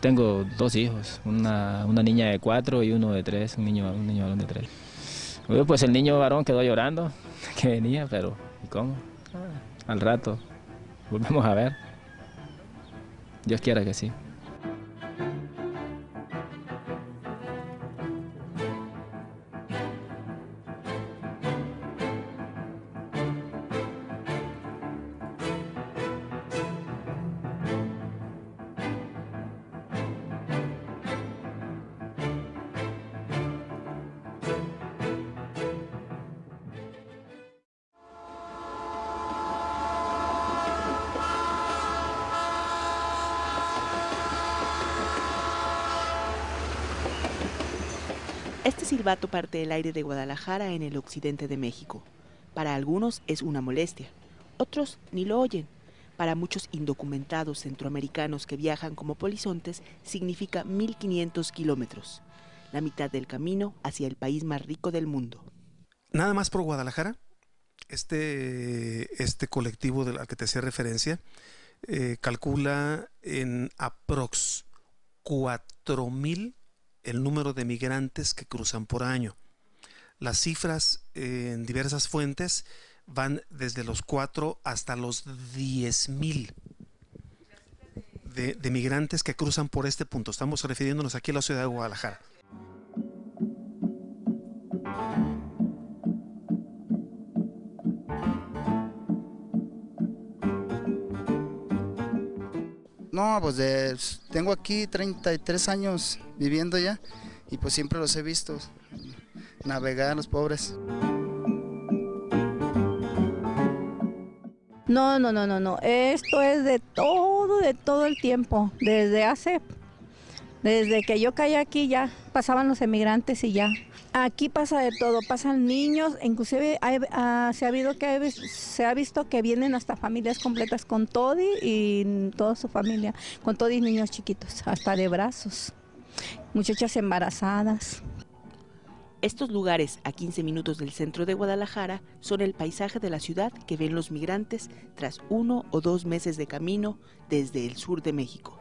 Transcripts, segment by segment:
Tengo dos hijos, una, una niña de cuatro y uno de tres, un niño, un niño varón de tres. Pues el niño varón quedó llorando, que venía, pero ¿y cómo? Ah, al rato, volvemos a ver. Dios quiera que sí. Este silbato parte del aire de Guadalajara en el occidente de México. Para algunos es una molestia, otros ni lo oyen. Para muchos indocumentados centroamericanos que viajan como polizontes significa 1500 kilómetros, la mitad del camino hacia el país más rico del mundo. Nada más por Guadalajara, este, este colectivo al que te hacía referencia eh, calcula en aprox 4000 el número de migrantes que cruzan por año. Las cifras eh, en diversas fuentes van desde los 4 hasta los 10 mil de, de migrantes que cruzan por este punto. Estamos refiriéndonos aquí a la ciudad de Guadalajara. Pues tengo aquí 33 años viviendo ya y pues siempre los he visto navegar los pobres. No, no, no, no, no. Esto es de todo, de todo el tiempo. Desde hace, desde que yo caí aquí ya pasaban los emigrantes y ya Aquí pasa de todo, pasan niños, inclusive ah, se, ha habido que, se ha visto que vienen hasta familias completas con Todi y toda su familia, con Todi niños chiquitos, hasta de brazos, muchachas embarazadas. Estos lugares, a 15 minutos del centro de Guadalajara, son el paisaje de la ciudad que ven los migrantes tras uno o dos meses de camino desde el sur de México.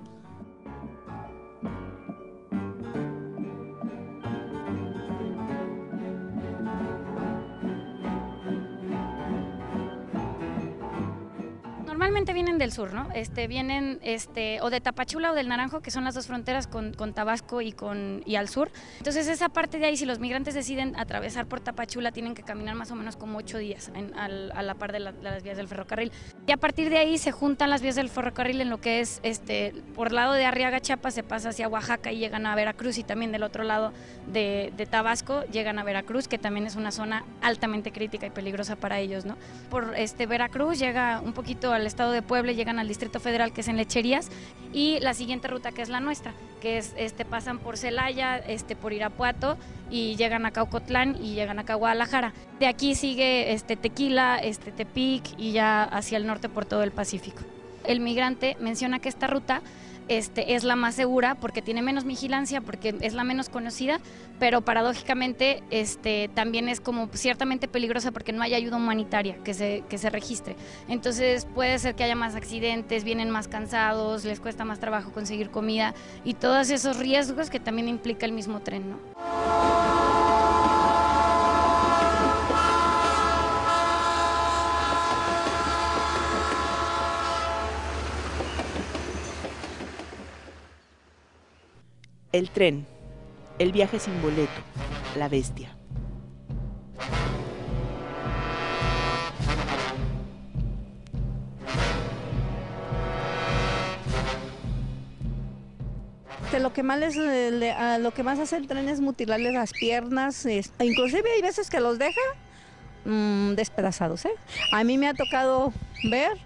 Normalmente vienen del sur, ¿no? Este, vienen este, o de Tapachula o del Naranjo, que son las dos fronteras con, Tabasco y, con, y al sur. Entonces esa parte de ahí, si los migrantes deciden atravesar por Tapachula, tienen que caminar más o menos como ocho días a la par de, las vías del ferrocarril. Y a partir de ahí se juntan las vías del ferrocarril en lo que es, este, por lado de Arriaga, Chiapas, se pasa hacia Oaxaca y llegan a Veracruz y también del otro lado de, de Tabasco llegan a Veracruz, que también es una zona altamente crítica y peligrosa para ellos, ¿no? Por este, Veracruz llega un poquito al estado de Puebla, llegan al Distrito Federal, que es en Lecherías, y la siguiente ruta que es la nuestra, que es este pasan por Celaya, este por Irapuato y llegan a Caucotlán y llegan acá a Guadalajara. De aquí sigue este Tequila, este Tepic y ya hacia el norte por todo el Pacífico. El migrante menciona que esta ruta este, es la más segura porque tiene menos vigilancia, porque es la menos conocida, pero paradójicamente este, también es como ciertamente peligrosa porque no hay ayuda humanitaria que se, que se registre. Entonces puede ser que haya más accidentes, vienen más cansados, les cuesta más trabajo conseguir comida y todos esos riesgos que también implica el mismo tren. ¿no? El tren, el viaje sin boleto, la bestia. lo que más les, lo que más hace el tren es mutilarles las piernas, inclusive hay veces que los deja mm, despedazados. ¿eh? A mí me ha tocado ver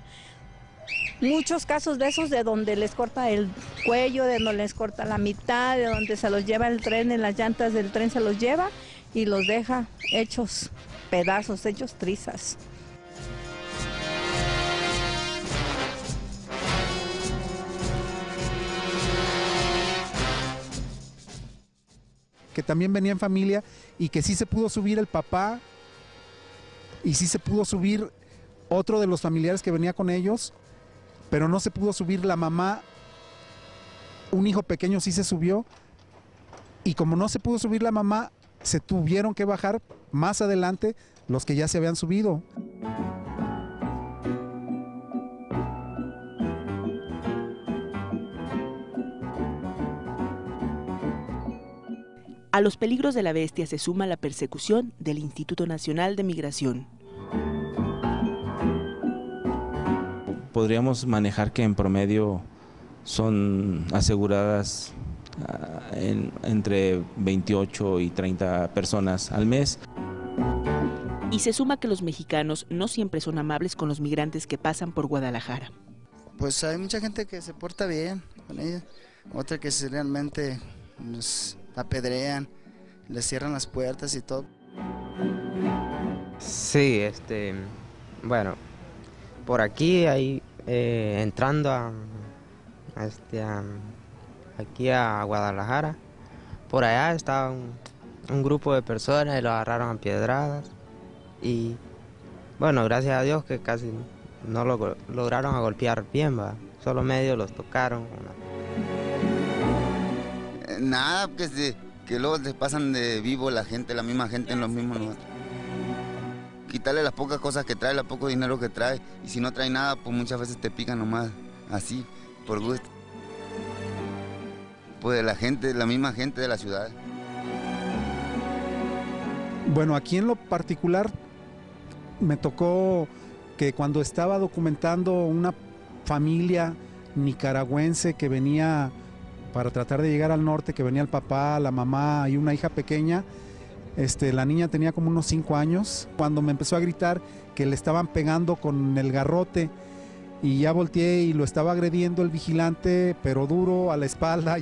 muchos casos de esos de donde les corta el cuello, de donde les corta la mitad, de donde se los lleva el tren, en las llantas del tren se los lleva y los deja hechos pedazos, hechos trizas. que también venía en familia y que sí se pudo subir el papá y sí se pudo subir otro de los familiares que venía con ellos pero no se pudo subir la mamá un hijo pequeño sí se subió y como no se pudo subir la mamá, se tuvieron que bajar más adelante los que ya se habían subido. A los peligros de la bestia se suma la persecución del Instituto Nacional de Migración. Podríamos manejar que en promedio son aseguradas ah, en- entre 28 y 30 personas al mes. Y se suma que los mexicanos no siempre son amables con los migrantes que pasan por Guadalajara. Pues hay mucha gente que se porta bien con ella, otra que realmente los apedrean, les cierran las puertas y todo. Sí, este, bueno, por aquí, ahí, eh, entrando a, este, aquí a Guadalajara, por allá estaba un, grupo de personas y lo agarraron a piedradas y, bueno, gracias a Dios que casi no lo lograron a golpear bien, va, solo medio los tocaron. Eh, Nada, que, se- que luego se pasan de vivo la gente, la misma gente en los mismos. Quitarle las pocas cosas que trae, el poco dinero que trae. Y si no trae nada, pues muchas veces te pican nomás, así, por gusto. Pues la gente, la misma gente de la ciudad. Bueno, aquí en lo particular me tocó que cuando estaba documentando una familia nicaragüense que venía para tratar de llegar al norte, que venía el papá, la mamá y una hija pequeña, este, la niña tenía como unos cinco años, cuando me empezó a gritar que le estaban pegando con el garrote y ya volteé y lo estaba agrediendo el vigilante, pero duro a la espalda.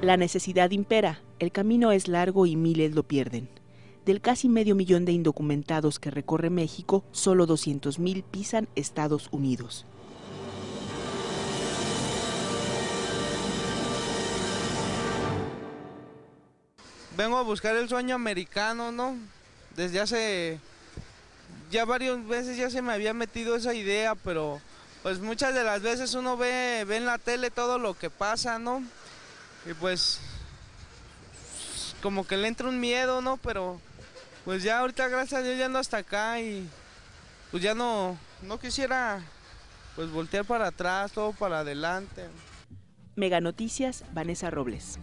La necesidad impera, el camino es largo y miles lo pierden. Del casi medio millón de indocumentados que recorre México, solo 200.000 pisan Estados Unidos. Vengo a buscar el sueño americano, ¿no? Desde hace ya varias veces ya se me había metido esa idea, pero pues muchas de las veces uno ve, ve en la tele todo lo que pasa, ¿no? Y pues como que le entra un miedo, ¿no? Pero pues ya ahorita gracias a Dios ya ando hasta acá y pues ya no, no quisiera pues voltear para atrás, todo para adelante. Mega Noticias, Vanessa Robles.